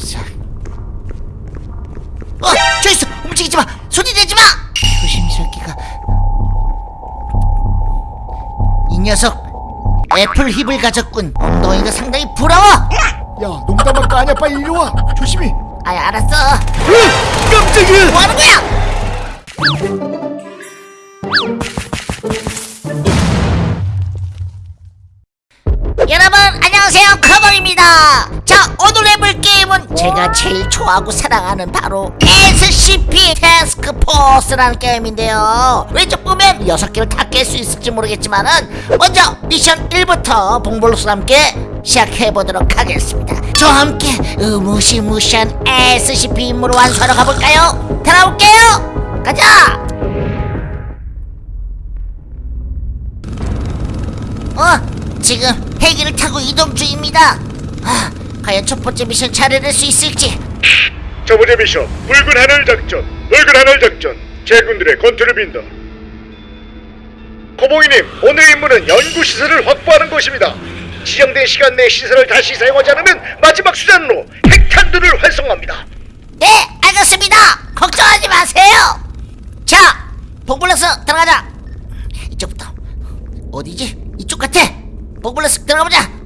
녀석. 어, 저 있어. 움직이지 마. 소리 내지 마. 조심스럽게가. 이 녀석 애플 힙을 가졌군. 엉덩이가 상당히 부러워. 야 농담할 거 아니야 빨리 이리 와 조심히 아, 알았어. 으, 깜짝이야 뭐 하는 제일 좋아하고 사랑하는 바로 SCP 태스크포스라는 게임인데요 왼쪽 보면 6개를 다 깰 수 있을지 모르겠지만 은 먼저 미션 1부터 봉블로스와 함께 시작해보도록 하겠습니다 저와 함께 무시무시한 SCP 임무를 완수하러 가볼까요? 달아올게요 가자 어, 지금 헬기를 타고 이동 중입니다. 아, 과연 첫 번째 미션 잘 해낼 수 있을지. 첫 번째 미션 붉은 하늘 작전 붉은 하늘 작전 제군들의 건투를 빈다 코봉이님 오늘 임무는 연구시설을 확보하는 것입니다 지정된 시간 내 시설을 다시 사용하지 않으면 마지막 수단으로 핵탄두를 활성화합니다 네, 알겠습니다. 걱정하지 마세요. 자, 복블러스 들어가자. 이쪽부터. 어디지? 이쪽 같아. 복블러스 들어가보자.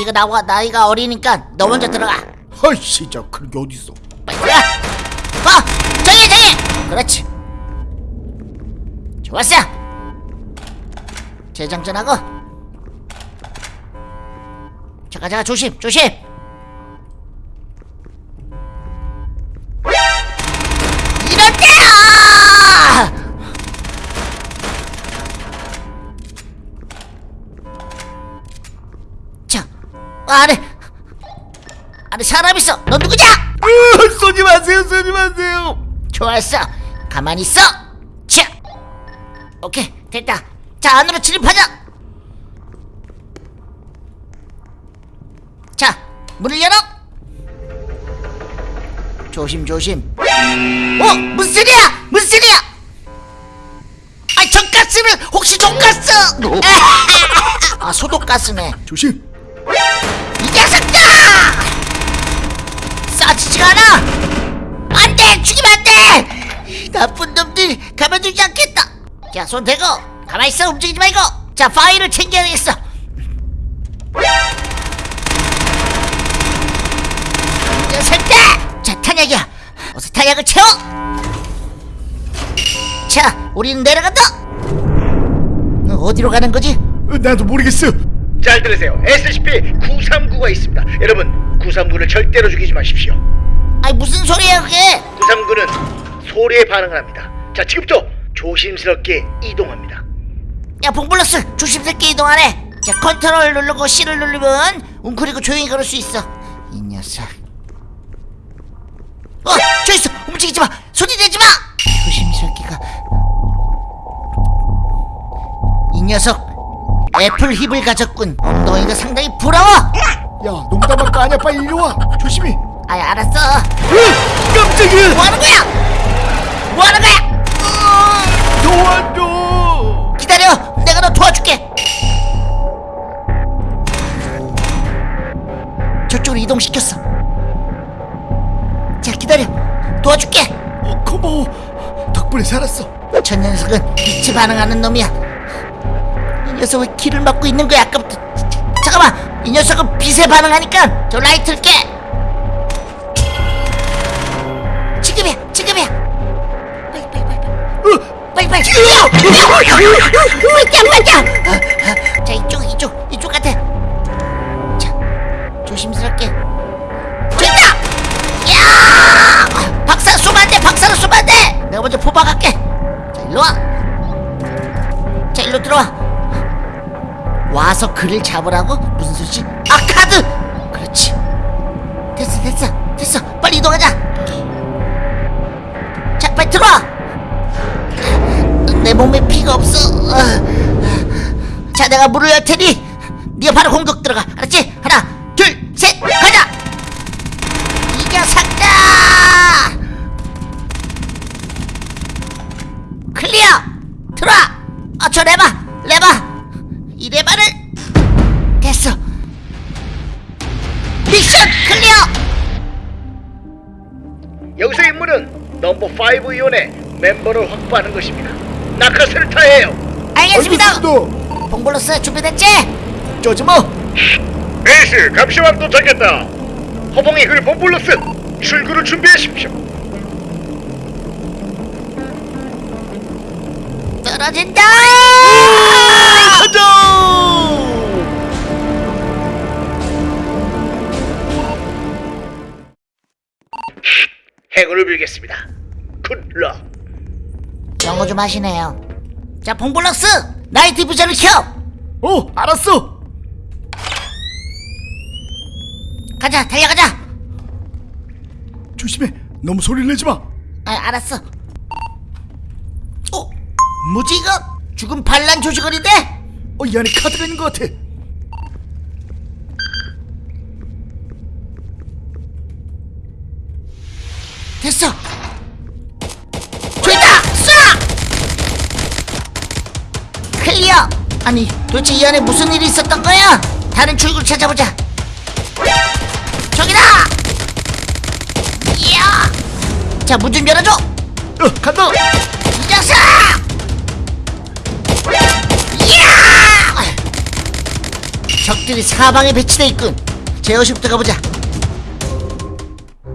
네가 나와 나이가 어리니까 너 먼저 들어가. 아이 진짜 그런 게 어딨어 빨리 들어가. 어, 저기 저기. 그렇지. 좋았어. 재장전하고. 잠깐 잠깐 조심 조심. 아래 아래 사람 있어. 너 누구냐? 으, 쏘지 마세요 쏘지 마세요 좋았어. 가만히 있어. 자, 오케이 됐다. 자 안으로 진입하자. 자 문을 열어. 조심 조심. 어 무슨 소리야? 무슨 소리야? 아 전가스는 혹시 전가스? 아 소독가스네. 조심 안 돼! 죽이면 안 돼! 나쁜 놈들 가만두지 않겠다! 자, 손 대고! 가만히 있어! 움직이지 말고! 자, 파일을 챙겨야 되겠어! 이 녀석들! 자, 탄약이야! 어서 탄약을 채워! 자, 우리는 내려간다! 어, 어디로 가는 거지? 어, 나도 모르겠어 잘 들으세요 SCP-939가 있습니다 여러분 939를 절대로 죽이지 마십시오 아니, 무슨 소리야, 그게! 939는 소리에 반응을 합니다 자 지금부터 조심스럽게 이동합니다 야 봉블러스 조심스럽게 이동하래 자 컨트롤 누르고 C를 누르면 웅크리고 조용히 걸을 수 있어 이 녀석 어! 저 있어! 움직이지 마! 소리 내지 마! 조심스럽게 가. 이 녀석 애플 힙을 가졌군 엉덩이가 상당히 부러워 야 농담할 거 아니야 빨리 이리 와 조심히 아 알았어. 으, 깜짝이야. 뭐하는 거야? 뭐하는 거야? 으, 도와줘. 기다려. 내가 너 도와줄게. 저쪽으로 이동시켰어. 자 기다려. 도와줄게. 어, 고마워. 덕분에 살았어. 저 녀석은 빛에 반응하는 놈이야. 이 녀석 왜 길을 막고 있는 거야 아까부터. 잠깐만. 이 녀석은 빛에 반응하니까 저 라이트를 깨 빨리 뛰어 자 이쪽 이쪽 이쪽 같아. 자 조심스럽게. 있다! 야! 박사 쏘면 안돼 박사로 쏘면 안돼! 내가 먼저 포박할게. 자 일로 와 자 일로 들어와. 와서 그를 잡으라고? 무슨 소리지? 아 카드! 그렇지. 됐어 됐어 됐어. 빨리 이동하자 자 몸에 피가 없어. 어. 자, 내가 물을 열 테니 네가 바로 공격 들어가. 알았지? 하나, 둘, 셋, 가자. 이 녀석다. 클리어. 들어와. 아, 저 레바, 레바. 이 레바를 됐어. 미션 클리어. 여기서 임무는 넘버 5 이온의 멤버를 확보하는 것입니다. 낙하산을 타해요. 알겠습니다 봉블러스 준비됐지? 쪼지 마 에이스 감시왕 도착했다. 허봉이 글 본블러스 출구를 준비하십시오. 떨어진다 가자 행운을 빌겠습니다. 굿럭. 영어 좀 하시네요. 자 봉블러스! 나이트 비전을 켜! 어 알았어! 가자 달려가자! 조심해. 너무 소리를 내지 마. 아, 알았어. 어? 뭐지 이거? 죽은 반란 조직원인데? 어, 이 안에 카드가 있는 것 같아. 됐어 아니 도대체 이 안에 무슨 일이 있었던 거야? 다른 출구를 찾아보자. 저기다! 이야! 자 문 좀 열어줘. 어 간다! 이 녀석! 이야! 적들이 사방에 배치돼 있군. 제어실부터 가보자.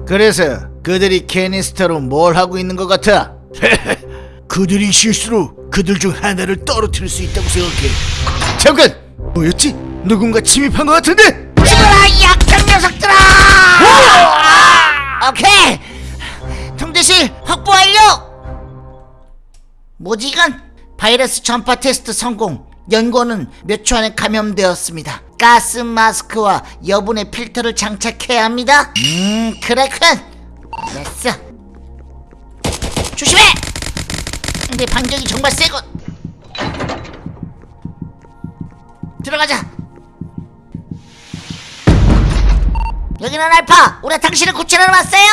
그래서 그들이 캐니스터로 뭘 하고 있는 것 같아? 그들이 실수로 그들 중 하나를 떨어뜨릴 수 있다고 생각해. 잠깐! 뭐였지? 누군가 침입한 것 같은데? 죽어라 이 약한 녀석들아! 오케이! 통제실 확보 완료 이건? 바이러스 전파 테스트 성공. 연고는 몇 초 안에 감염되었습니다. 가스 마스크와 여분의 필터를 장착해야 합니다. 음 그렇군. 됐어. 조심해 근데 반격이 정말 세군 들어가자. 여기는 알파. 우리 당신을 구출하러 왔어요.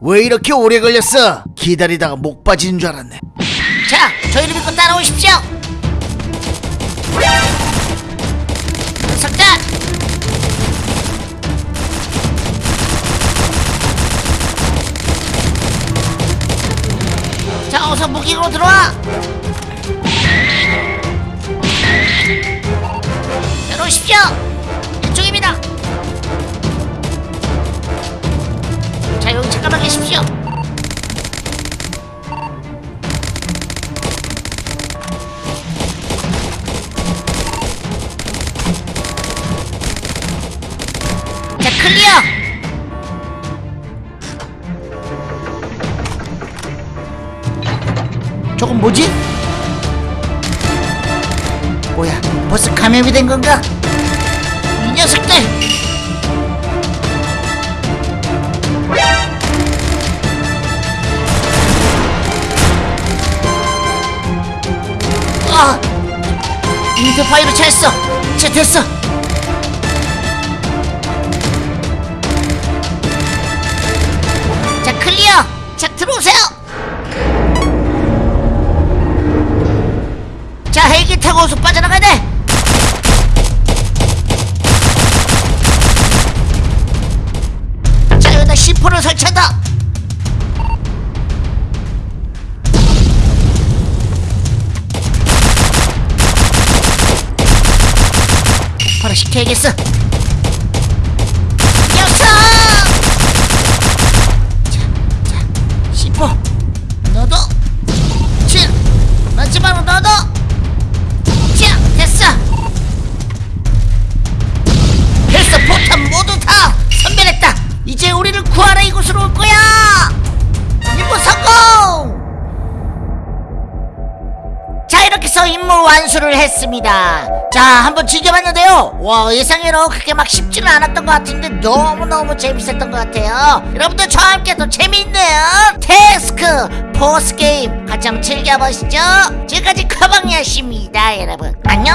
왜 이렇게 오래 걸렸어? 기다리다가 목 빠지는 줄 알았네. 자 저희를 믿고 따라오십시오 무기로 들어와. 내려오십시오 뭐지? 뭐야 벌써 감염이 된 건가? 이 녀석들 아 인터파이로 차였어 자 됐어 타고 어서 빠져나가야 돼 자, 여기다 C4를 설치한다. 바로 시켜야겠어. 이제 우리를 구하러 이곳으로 올 거야. 임무 성공. 자 이렇게 해서 임무 완수를 했습니다. 자 한번 즐겨봤는데요? 와 예상외로 그렇게 막 쉽지는 않았던 것 같은데 너무너무 재밌었던 것 같아요. 여러분들 저와 함께 또 재밌는 태스크 포스 게임 같이 한번 즐겨보시죠. 지금까지 커방이었습니다 여러분. 안녕